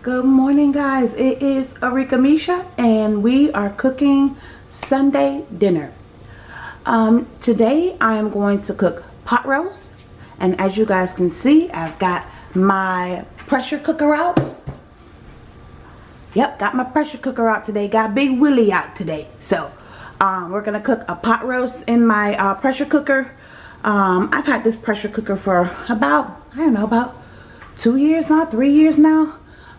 Good morning guys. It is Arika Misha and we are cooking Sunday dinner. Um, today I am going to cook pot roast and as you guys can see I've got my pressure cooker out. Yep, got my pressure cooker out today. Got Big Willie out today. So um, we're going to cook a pot roast in my uh, pressure cooker. Um, I've had this pressure cooker for about, I don't know, about two years now, three years now.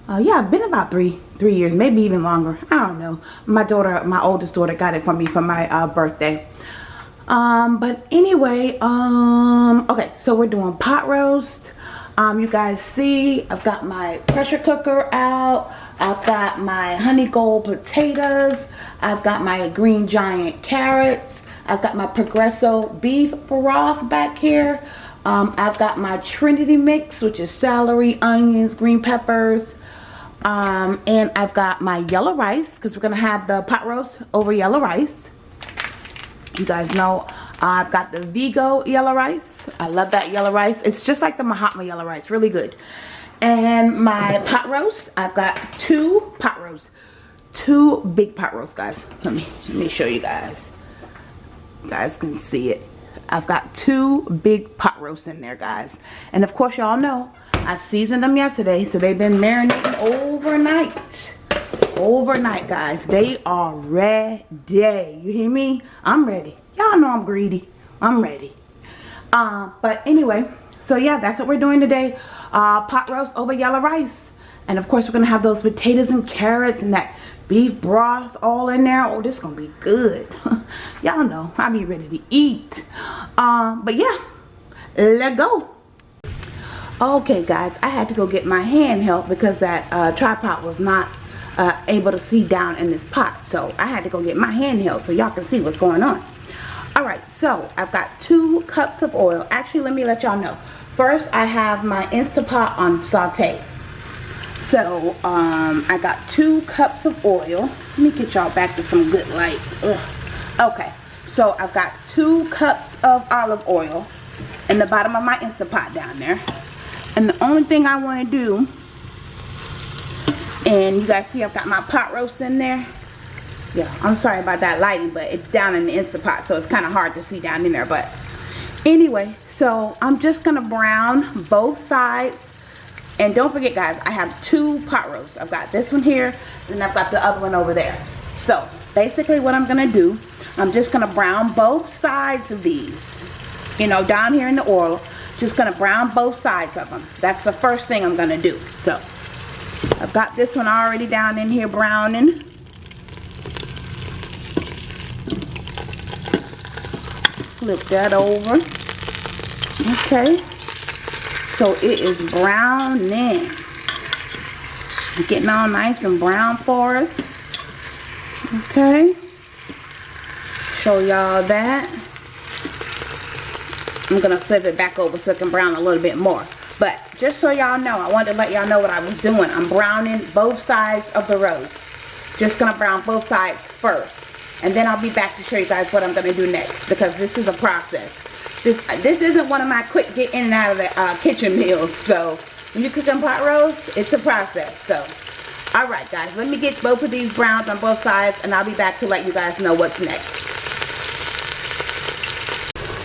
Uh, yeah, been about three three years, maybe even longer. I don't know. My daughter, my oldest daughter, got it for me for my uh, birthday. Um, but anyway, um, okay, so we're doing pot roast. Um, you guys see, I've got my pressure cooker out. I've got my honey gold potatoes. I've got my green giant carrots. I've got my Progresso beef broth back here. Um, I've got my Trinity mix, which is celery, onions, green peppers. Um, and I've got my yellow rice, because we're going to have the pot roast over yellow rice. You guys know I've got the Vigo yellow rice. I love that yellow rice. It's just like the Mahatma yellow rice. Really good. And my pot roast. I've got two pot roasts. Two big pot roasts, guys. Let me, let me show you guys. You guys can see it. I've got two big pot roasts in there, guys. And of course, y'all know I seasoned them yesterday, so they've been marinating overnight. Overnight, guys. They are ready. You hear me? I'm ready. Y'all know I'm greedy. I'm ready. Uh, but anyway, so yeah, that's what we're doing today. Uh, pot roast over yellow rice. And of course, we're going to have those potatoes and carrots and that beef broth all in there. Oh, this is going to be good. Y'all know, I'll be ready to eat. Um, but yeah, let go. Okay, guys, I had to go get my hand help because that uh, tripod was not uh, able to see down in this pot. So I had to go get my hand held so y'all can see what's going on. Alright, so I've got two cups of oil. Actually, let me let y'all know. First, I have my Instapot on saute. So, um, I got two cups of oil. Let me get y'all back to some good light. Ugh. Okay, so I've got two cups of olive oil in the bottom of my Instapot down there. And the only thing I want to do, and you guys see I've got my pot roast in there. Yeah, I'm sorry about that lighting, but it's down in the Instapot, so it's kind of hard to see down in there. But anyway, so I'm just going to brown both sides and don't forget guys, I have two pot roasts. I've got this one here, and I've got the other one over there. So basically what I'm going to do, I'm just going to brown both sides of these. You know, down here in the oil. Just to brown both sides of them. That's the first thing I'm to do. So I've got this one already down in here browning. Flip that over. Okay. So it is browning. Getting all nice and brown for us. Okay. Show y'all that. I'm going to flip it back over so it can brown a little bit more. But just so y'all know, I wanted to let y'all know what I was doing. I'm browning both sides of the roast. Just going to brown both sides first. And then I'll be back to show you guys what I'm going to do next. Because this is a process. This, this isn't one of my quick get in and out of the uh, kitchen meals. So when you cook them pot roast, it's a process. So alright guys, let me get both of these browns on both sides. And I'll be back to let you guys know what's next.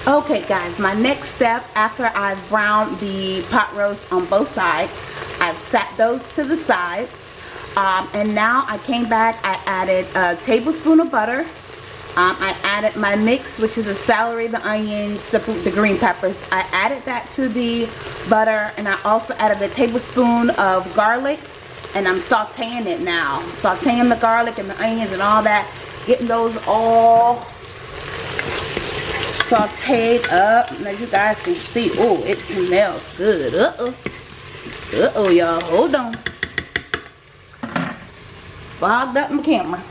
Okay guys, my next step after I've browned the pot roast on both sides, I've set those to the side. Um, and now I came back, I added a tablespoon of butter um, I added my mix, which is the celery, the onions, the, the green peppers. I added that to the butter, and I also added a tablespoon of garlic, and I'm sauteing it now. Sauteing the garlic and the onions and all that, getting those all sauteed up. Now you guys can see, oh, it smells good. Uh-oh. Uh-oh, y'all. Hold on. Fogged up my camera.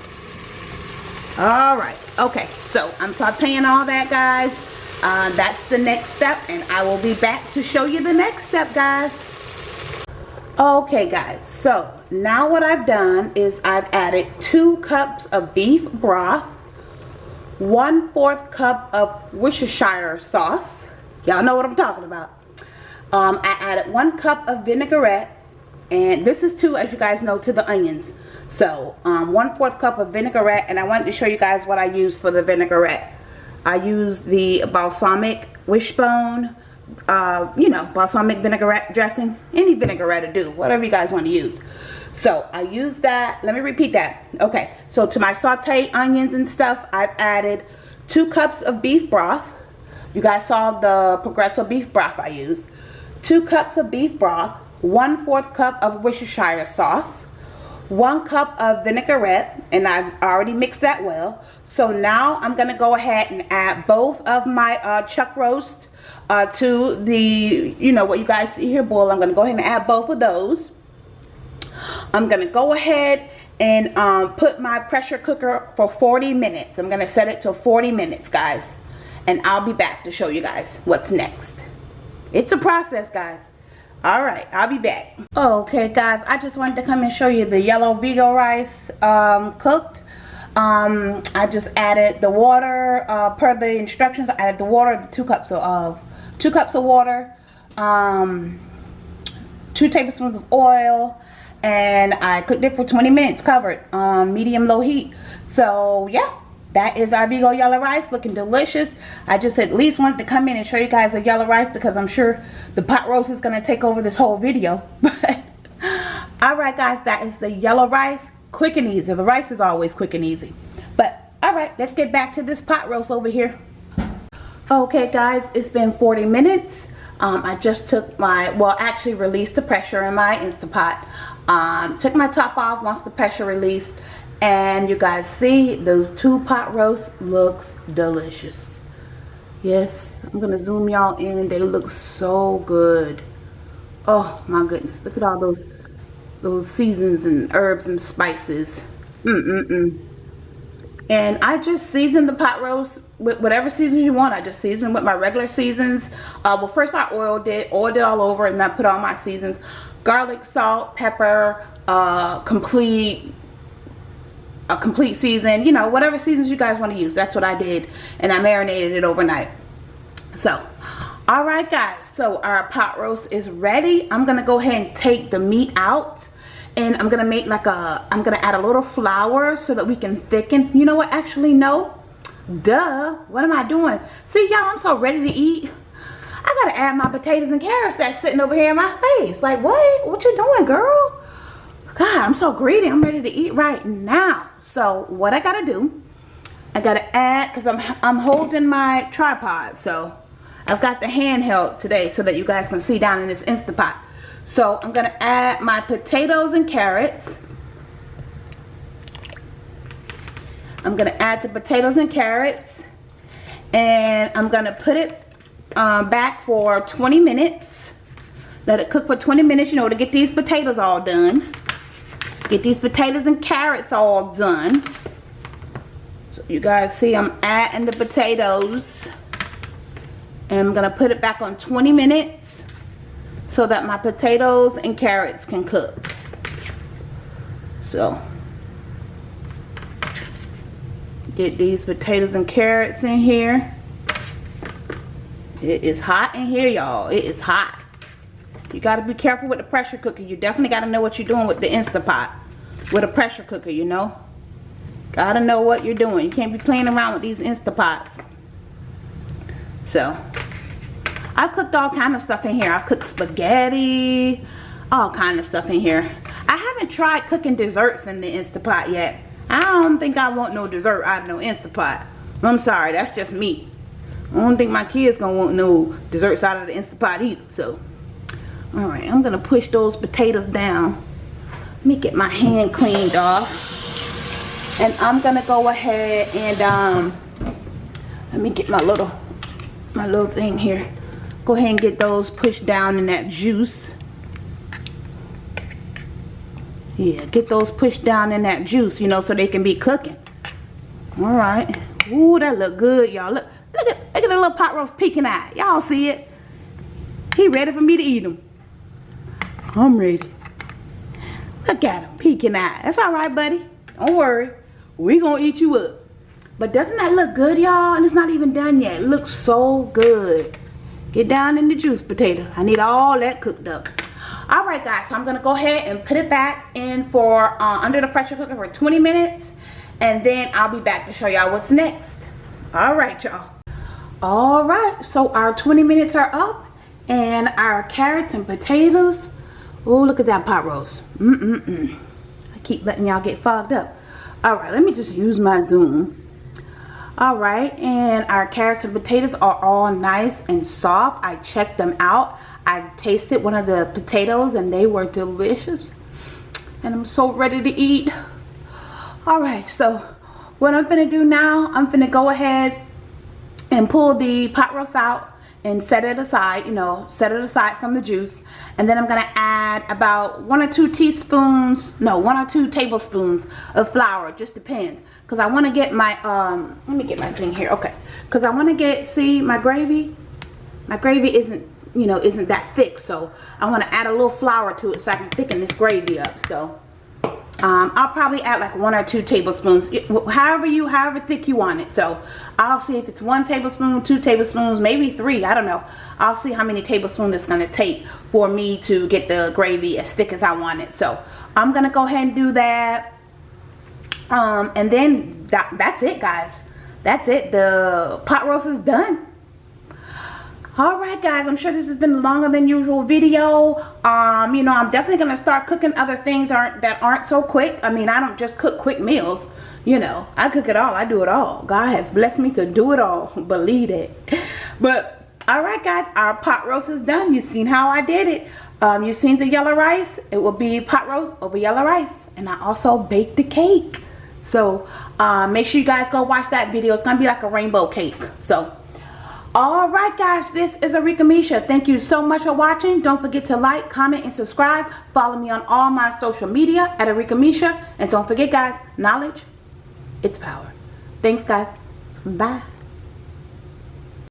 All right okay so i'm sauteing all that guys uh, that's the next step and i will be back to show you the next step guys okay guys so now what i've done is i've added two cups of beef broth one fourth cup of worcestershire sauce y'all know what i'm talking about um, i added one cup of vinaigrette And this is to, as you guys know, to the onions. So, um, one fourth cup of vinaigrette. And I wanted to show you guys what I use for the vinaigrette. I use the balsamic wishbone, uh, you know, balsamic vinaigrette dressing. Any vinaigrette will do, whatever you guys want to use. So I use that. Let me repeat that. Okay, so to my sauteed onions and stuff, I've added two cups of beef broth. You guys saw the Progresso beef broth I used. Two cups of beef broth, one fourth cup of Worcestershire sauce, one cup of vinaigrette, and I've already mixed that well. So now I'm gonna go ahead and add both of my uh, chuck roast uh, to the, you know, what you guys see here boil. I'm gonna go ahead and add both of those. I'm gonna go ahead and um, put my pressure cooker for 40 minutes. I'm gonna set it to 40 minutes, guys. And I'll be back to show you guys what's next. It's a process, guys. Alright, I'll be back. Okay, guys, I just wanted to come and show you the yellow Vigo rice um, cooked. Um, I just added the water uh, per the instructions. I added the water, the two cups of, uh, two cups of water, um, two tablespoons of oil, and I cooked it for 20 minutes covered on medium low heat. So yeah that is our Vigo yellow rice looking delicious. I just at least wanted to come in and show you guys the yellow rice because I'm sure the pot roast is going to take over this whole video. But alright guys that is the yellow rice quick and easy. The rice is always quick and easy. But alright let's get back to this pot roast over here. Okay guys it's been 40 minutes um, I just took my, well actually released the pressure in my Instapot. Um, took my top off once the pressure released and you guys see those two pot roasts looks delicious. Yes, I'm to zoom y'all in. They look so good. Oh my goodness, look at all those those seasons and herbs and spices. Mm-mm-mm. And I just season the pot roast with whatever season you want. I just season with my regular seasons. Uh, well, first I oiled it, oiled it all over, and then I put all my seasons. Garlic, salt, pepper, uh, complete, a complete season. You know, whatever seasons you guys want to use. That's what I did. And I marinated it overnight. So, alright guys. So, our pot roast is ready. I'm going to go ahead and take the meat out and I'm gonna make like a I'm gonna add a little flour so that we can thicken. You know what? Actually no. Duh. What am I doing? See y'all I'm so ready to eat. I gotta add my potatoes and carrots that's sitting over here in my face. Like what? What you doing girl? God I'm so greedy. I'm ready to eat right now. So what I gotta do I gotta add because I'm I'm holding my tripod. So I've got the handheld today so that you guys can see down in this Instapot so I'm going to add my potatoes and carrots. I'm going to add the potatoes and carrots. And I'm going to put it um, back for 20 minutes. Let it cook for 20 minutes, you know, to get these potatoes all done. Get these potatoes and carrots all done. So you guys see I'm adding the potatoes. And I'm going to put it back on 20 minutes so that my potatoes and carrots can cook. So, get these potatoes and carrots in here. It is hot in here, y'all. It is hot. You got to be careful with the pressure cooker. You definitely got to know what you're doing with the Instapot. With a pressure cooker, you know. Got to know what you're doing. You can't be playing around with these Instapots. So, I've cooked all kind of stuff in here. I've cooked spaghetti, all kind of stuff in here. I haven't tried cooking desserts in the Instapot yet. I don't think I want no dessert out of no Instapot. I'm sorry, that's just me. I don't think my kids gonna want no desserts out of the Instapot either, so. Alright, I'm gonna push those potatoes down. Let me get my hand cleaned off. And I'm gonna go ahead and, um, let me get my little, my little thing here go ahead and get those pushed down in that juice. Yeah get those pushed down in that juice you know so they can be cooking. All right. Ooh, that look good y'all. Look look at look at the little pot roast peeking out y'all see it? He ready for me to eat him i'm ready. Look at him peeking out that's all right buddy. Don't worry. We gonna eat you up. But doesn't that look good y'all? And it's not even done yet. It looks so good Get down in the juice potato. I need all that cooked up. all right guys so i'm gonna go ahead and put it back in for uh, under the pressure cooker for 20 minutes and then i'll be back to show y'all what's next. All right y'all. All right so our 20 minutes are up and our carrots and potatoes. Oh look at that pot roast. Mm mm mm i keep letting y'all get fogged up. All right let me just use my zoom all right and our carrots and potatoes are all nice and soft. I checked them out. I tasted one of the potatoes and they were delicious and i'm so ready to eat. All right so what i'm gonna do now i'm gonna go ahead and pull the pot roast out and set it aside, you know, set it aside from the juice. And then I'm going to add about one or two teaspoons, no, one or two tablespoons of flour. Just depends. Because I want to get my, um, let me get my thing here. Okay. Because I want to get, see, my gravy, my gravy isn't, you know, isn't that thick. So I want to add a little flour to it so I can thicken this gravy up. So um, I'll probably add like one or two tablespoons, however you, however thick you want it. So I'll see if it's one tablespoon, two tablespoons, maybe three. I don't know. I'll see how many tablespoons it's going to take for me to get the gravy as thick as I want it. So I'm going to go ahead and do that. Um, and then that, that's it, guys. That's it. The pot roast is done all right guys i'm sure this has been longer than usual video. Um you know i'm definitely gonna start cooking other things aren't that aren't so quick. I mean i don't just cook quick meals you know. I cook it all i do it all. God has blessed me to do it all believe it. But all right guys our pot roast is done. You've seen how i did it. Um you've seen the yellow rice? It will be pot roast over yellow rice. And i also baked the cake. So um, make sure you guys go watch that video. It's gonna be like a rainbow cake. So all right guys this is Arika Misha. Thank you so much for watching. Don't forget to like comment and subscribe. Follow me on all my social media at Arika Misha. And don't forget guys knowledge it's power. Thanks guys. Bye